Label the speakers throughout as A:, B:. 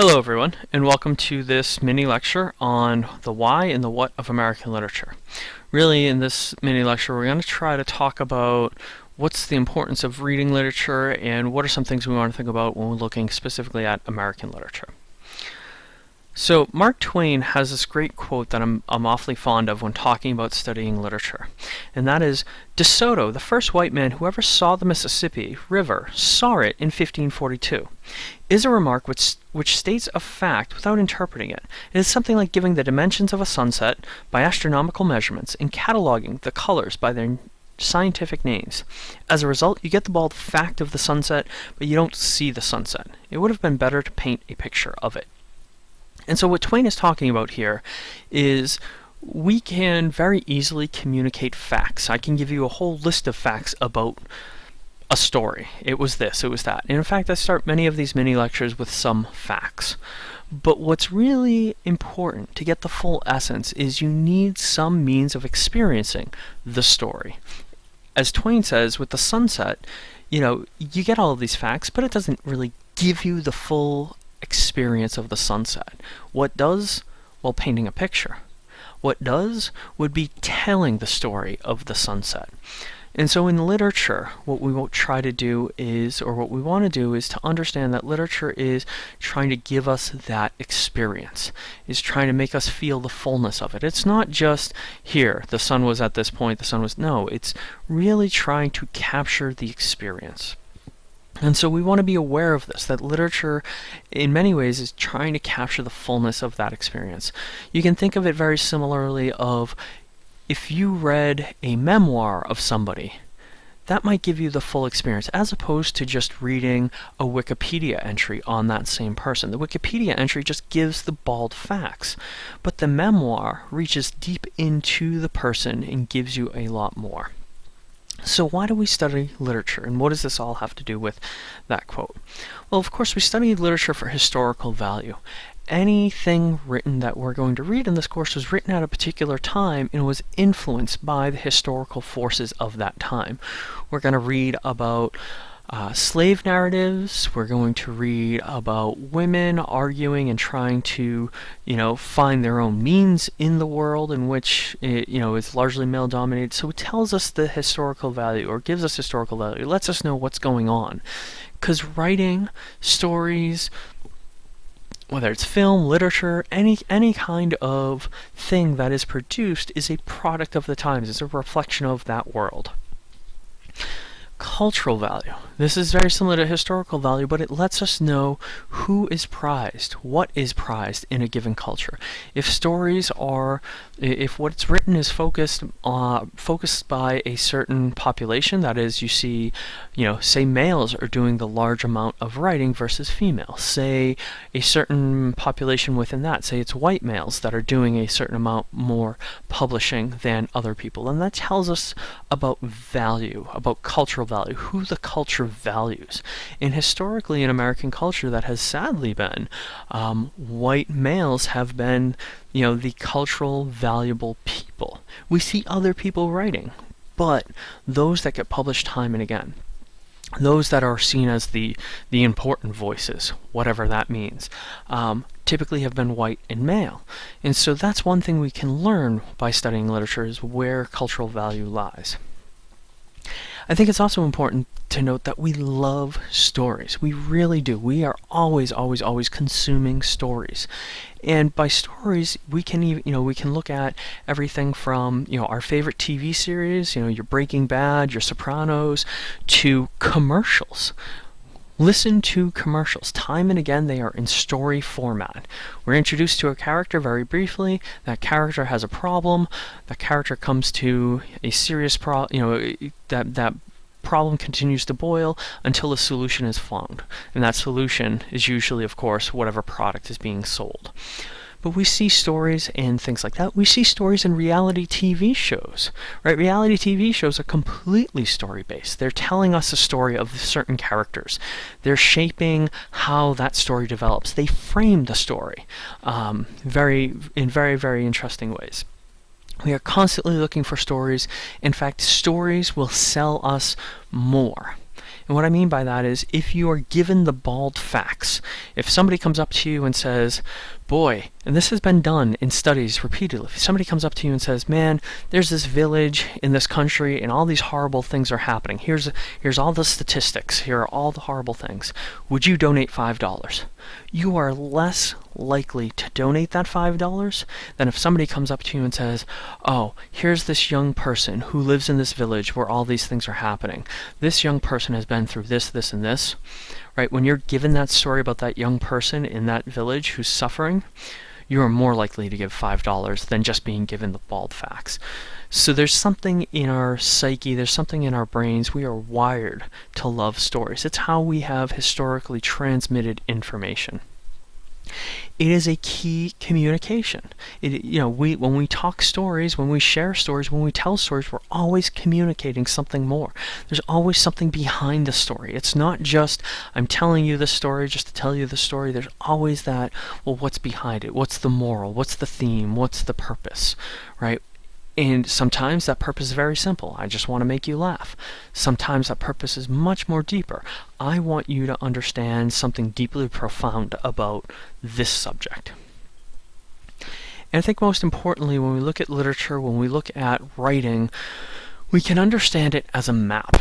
A: Hello everyone, and welcome to this mini lecture on the why and the what of American literature. Really, in this mini lecture, we're going to try to talk about what's the importance of reading literature and what are some things we want to think about when we're looking specifically at American literature. So Mark Twain has this great quote that I'm, I'm awfully fond of when talking about studying literature, and that is, De Soto, the first white man who ever saw the Mississippi River, saw it in 1542, is a remark which, which states a fact without interpreting it. It is something like giving the dimensions of a sunset by astronomical measurements and cataloging the colors by their scientific names. As a result, you get the bald fact of the sunset, but you don't see the sunset. It would have been better to paint a picture of it. And so what Twain is talking about here is we can very easily communicate facts. I can give you a whole list of facts about a story. It was this, it was that. And in fact, I start many of these mini lectures with some facts. But what's really important to get the full essence is you need some means of experiencing the story. As Twain says, with the sunset, you know, you get all of these facts, but it doesn't really give you the full experience of the sunset. What does? Well, painting a picture. What does would be telling the story of the sunset. And so in literature, what we will try to do is, or what we want to do is to understand that literature is trying to give us that experience, is trying to make us feel the fullness of it. It's not just here, the sun was at this point, the sun was, no, it's really trying to capture the experience. And so we want to be aware of this, that literature in many ways is trying to capture the fullness of that experience. You can think of it very similarly of if you read a memoir of somebody, that might give you the full experience as opposed to just reading a Wikipedia entry on that same person. The Wikipedia entry just gives the bald facts, but the memoir reaches deep into the person and gives you a lot more. So why do we study literature, and what does this all have to do with that quote? Well, of course, we study literature for historical value. Anything written that we're going to read in this course was written at a particular time and was influenced by the historical forces of that time. We're going to read about uh, slave narratives. We're going to read about women arguing and trying to, you know, find their own means in the world in which, it, you know, is largely male dominated. So it tells us the historical value or gives us historical value. It lets us know what's going on. Because writing stories, whether it's film, literature, any any kind of thing that is produced is a product of the times. It's a reflection of that world cultural value. This is very similar to historical value, but it lets us know who is prized, what is prized in a given culture. If stories are, if what's written is focused uh, focused by a certain population, that is, you see, you know, say males are doing the large amount of writing versus females. Say a certain population within that, say it's white males that are doing a certain amount more publishing than other people, and that tells us about value, about cultural value, who the culture values. And historically in American culture that has sadly been, um, white males have been, you know, the cultural valuable people. We see other people writing, but those that get published time and again those that are seen as the the important voices, whatever that means, um, typically have been white and male. And so that's one thing we can learn by studying literature is where cultural value lies. I think it's also important to note that we love stories. We really do. We are always, always, always consuming stories. And by stories, we can even, you know, we can look at everything from, you know, our favorite TV series, you know, your Breaking Bad, your Sopranos, to commercials. Listen to commercials. Time and again, they are in story format. We're introduced to a character very briefly. That character has a problem. That character comes to a serious problem. You know, that that problem continues to boil until a solution is found. And that solution is usually, of course, whatever product is being sold. But we see stories and things like that. We see stories in reality TV shows, right? Reality TV shows are completely story-based. They're telling us a story of certain characters. They're shaping how that story develops. They frame the story um, very in very, very interesting ways. We are constantly looking for stories. In fact, stories will sell us more. And what I mean by that is if you are given the bald facts, if somebody comes up to you and says, boy, and this has been done in studies repeatedly, if somebody comes up to you and says, man, there's this village in this country and all these horrible things are happening. Here's, here's all the statistics. Here are all the horrible things. Would you donate $5? You are less likely to donate that $5 than if somebody comes up to you and says, oh, here's this young person who lives in this village where all these things are happening. This young person has been through this, this, and this right? When you're given that story about that young person in that village who's suffering, you are more likely to give $5 than just being given the bald facts. So there's something in our psyche, there's something in our brains. We are wired to love stories. It's how we have historically transmitted information it is a key communication. It, you know, we when we talk stories, when we share stories, when we tell stories, we're always communicating something more. There's always something behind the story. It's not just I'm telling you the story just to tell you the story. There's always that, well, what's behind it? What's the moral? What's the theme? What's the purpose? Right? And sometimes that purpose is very simple. I just want to make you laugh. Sometimes that purpose is much more deeper. I want you to understand something deeply profound about this subject. And I think most importantly, when we look at literature, when we look at writing, we can understand it as a map,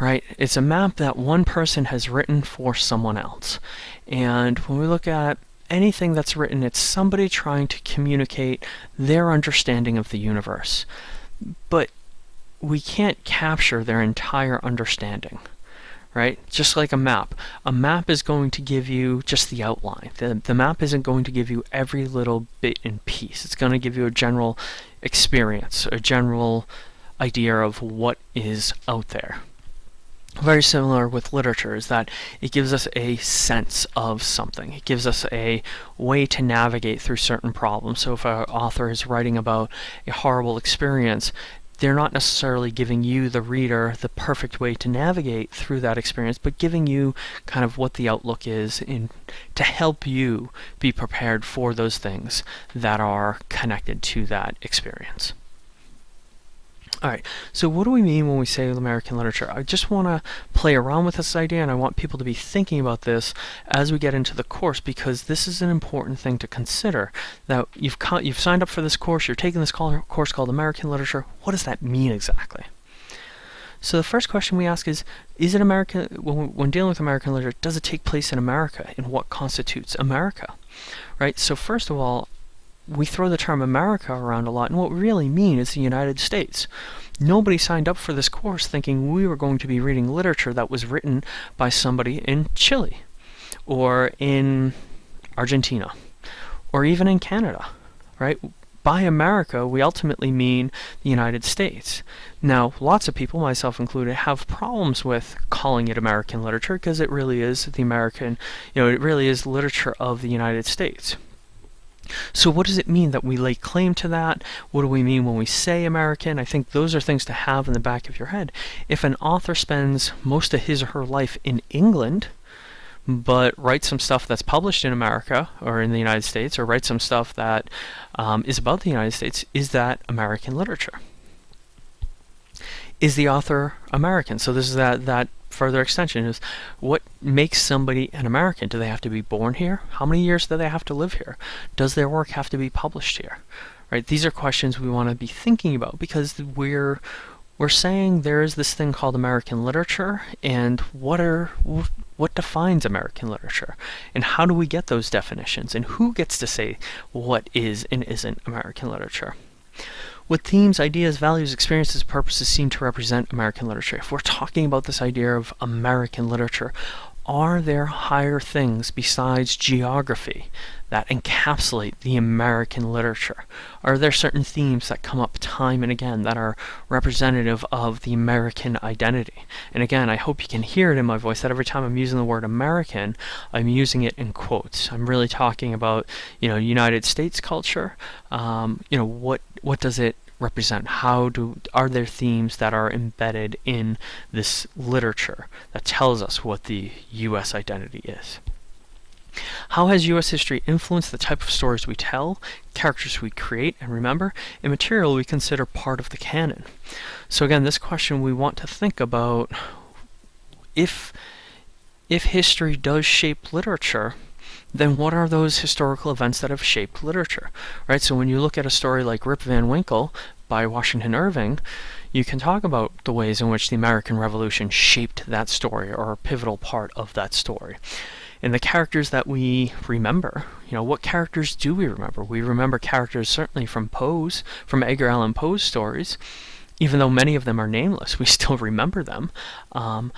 A: right? It's a map that one person has written for someone else. And when we look at anything that's written, it's somebody trying to communicate their understanding of the universe. But we can't capture their entire understanding, right? Just like a map. A map is going to give you just the outline. The, the map isn't going to give you every little bit and piece. It's going to give you a general experience, a general idea of what is out there very similar with literature is that it gives us a sense of something. It gives us a way to navigate through certain problems. So if an author is writing about a horrible experience, they're not necessarily giving you, the reader, the perfect way to navigate through that experience, but giving you kind of what the outlook is in, to help you be prepared for those things that are connected to that experience. Alright, so what do we mean when we say American literature? I just want to play around with this idea and I want people to be thinking about this as we get into the course because this is an important thing to consider. Now, you've, you've signed up for this course, you're taking this course called American Literature. What does that mean exactly? So the first question we ask is, is it American, when, when dealing with American literature, does it take place in America? And what constitutes America? Right, so first of all, we throw the term America around a lot, and what we really mean is the United States. Nobody signed up for this course thinking we were going to be reading literature that was written by somebody in Chile, or in Argentina, or even in Canada, right? By America, we ultimately mean the United States. Now, lots of people, myself included, have problems with calling it American literature because it really is the American, you know, it really is literature of the United States. So what does it mean that we lay claim to that? What do we mean when we say American? I think those are things to have in the back of your head. If an author spends most of his or her life in England, but writes some stuff that's published in America or in the United States, or writes some stuff that um, is about the United States, is that American literature? Is the author American? So this is that, that further extension is what makes somebody an American? Do they have to be born here? How many years do they have to live here? Does their work have to be published here? Right? These are questions we want to be thinking about because we're we're saying there is this thing called American literature and what are what defines American literature and how do we get those definitions and who gets to say what is and isn't American literature? What themes, ideas, values, experiences, purposes seem to represent American literature? If we're talking about this idea of American literature, are there higher things besides geography that encapsulate the American literature? Are there certain themes that come up time and again that are representative of the American identity? And again, I hope you can hear it in my voice that every time I'm using the word American, I'm using it in quotes. I'm really talking about, you know, United States culture. Um, you know, what what does it represent? How do are there themes that are embedded in this literature that tells us what the U.S. identity is? How has U.S. history influenced the type of stories we tell, characters we create and remember, and material we consider part of the canon? So again, this question we want to think about if if history does shape literature, then what are those historical events that have shaped literature, right? So when you look at a story like Rip Van Winkle by Washington Irving, you can talk about the ways in which the American Revolution shaped that story or a pivotal part of that story. And the characters that we remember, you know, what characters do we remember? We remember characters certainly from Poe's, from Edgar Allan Poe's stories, even though many of them are nameless, we still remember them. Um,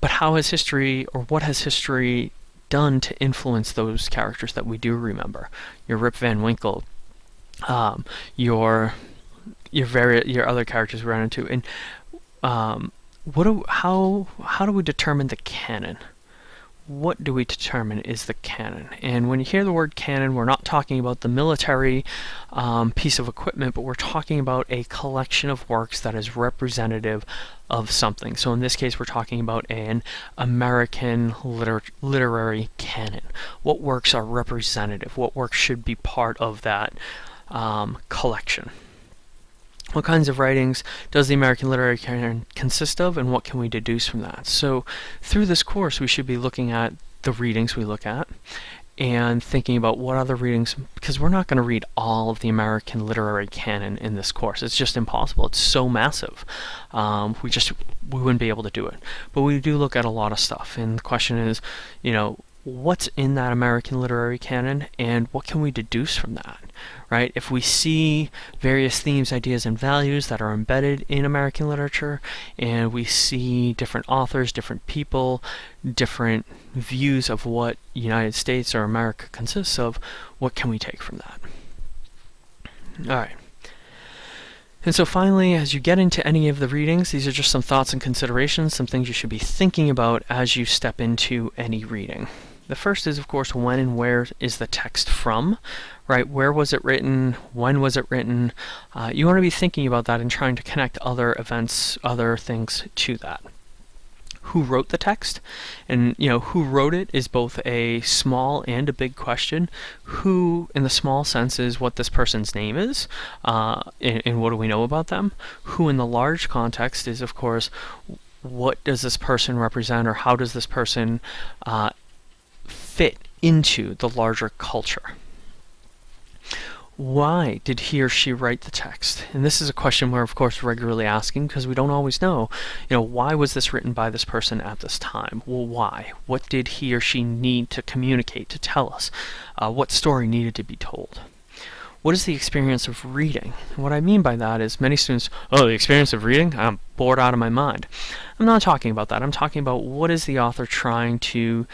A: but how has history, or what has history done to influence those characters that we do remember? Your Rip Van Winkle, um, your your very your other characters we run into, and um, what do how how do we determine the canon? What do we determine is the canon? And when you hear the word canon, we're not talking about the military um, piece of equipment, but we're talking about a collection of works that is representative of something. So in this case, we're talking about an American liter literary canon. What works are representative? What works should be part of that um, collection? What kinds of writings does the American literary canon consist of, and what can we deduce from that? So through this course, we should be looking at the readings we look at, and thinking about what other readings, because we're not going to read all of the American literary canon in this course. It's just impossible. It's so massive. Um, we just, we wouldn't be able to do it. But we do look at a lot of stuff, and the question is, you know, what's in that American literary canon and what can we deduce from that, right? If we see various themes, ideas, and values that are embedded in American literature and we see different authors, different people, different views of what United States or America consists of, what can we take from that? All right. And so finally, as you get into any of the readings, these are just some thoughts and considerations, some things you should be thinking about as you step into any reading. The first is, of course, when and where is the text from, right? Where was it written? When was it written? Uh, you want to be thinking about that and trying to connect other events, other things to that. Who wrote the text? And, you know, who wrote it is both a small and a big question. Who, in the small sense, is what this person's name is, uh, and, and what do we know about them? Who, in the large context, is, of course, what does this person represent or how does this person uh, fit into the larger culture. Why did he or she write the text? And this is a question we're of course regularly asking because we don't always know, you know, why was this written by this person at this time? Well, why? What did he or she need to communicate, to tell us? Uh, what story needed to be told? What is the experience of reading? what I mean by that is many students, oh, the experience of reading? I'm bored out of my mind. I'm not talking about that. I'm talking about what is the author trying to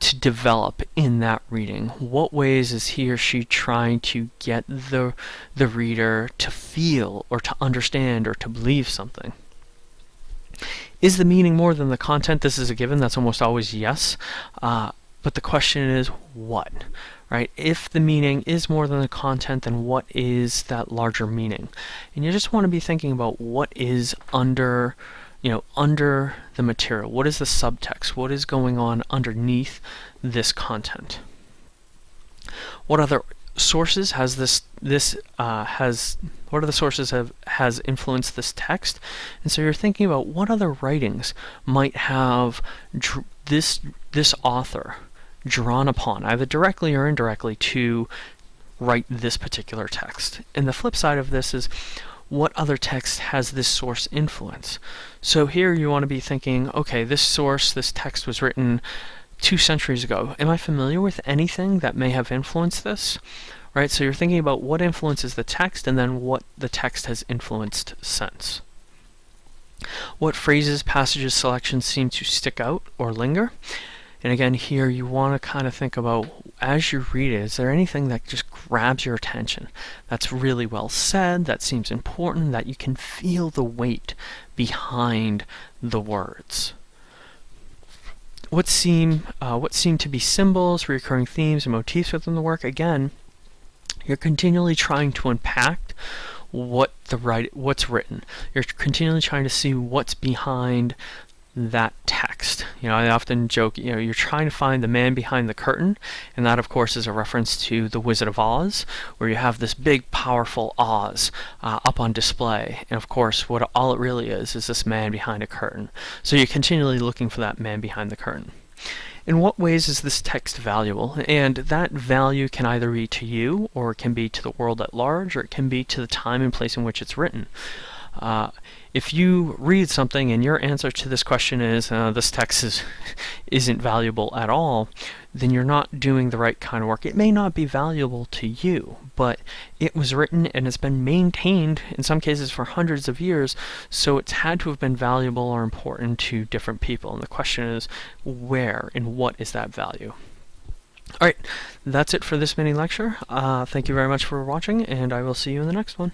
A: to develop in that reading? What ways is he or she trying to get the, the reader to feel or to understand or to believe something? Is the meaning more than the content? This is a given. That's almost always yes. Uh, but the question is what? Right? If the meaning is more than the content, then what is that larger meaning? And you just want to be thinking about what is under you know, under the material? What is the subtext? What is going on underneath this content? What other sources has this this uh, has what are the sources have has influenced this text? And so you're thinking about what other writings might have this this author drawn upon, either directly or indirectly, to write this particular text. And the flip side of this is what other text has this source influence? So here you want to be thinking, okay, this source, this text was written two centuries ago. Am I familiar with anything that may have influenced this? Right, so you're thinking about what influences the text and then what the text has influenced since. What phrases, passages, selections seem to stick out or linger? And again, here you want to kind of think about as you read it, is there anything that just grabs your attention that's really well said, that seems important, that you can feel the weight behind the words? What seem, uh, what seem to be symbols, recurring themes, and motifs within the work? Again, you're continually trying to unpack what the right what's written. You're continually trying to see what's behind that text. You know, I often joke, you know, you're trying to find the man behind the curtain, and that, of course, is a reference to The Wizard of Oz, where you have this big, powerful Oz uh, up on display. And of course, what all it really is is this man behind a curtain. So you're continually looking for that man behind the curtain. In what ways is this text valuable? And that value can either be to you, or it can be to the world at large, or it can be to the time and place in which it's written. Uh, if you read something and your answer to this question is uh, this text is isn't valuable at all, then you're not doing the right kind of work. It may not be valuable to you, but it was written and it's been maintained in some cases for hundreds of years, so it's had to have been valuable or important to different people. And the question is, where and what is that value? Alright, that's it for this mini lecture. Uh, thank you very much for watching, and I will see you in the next one.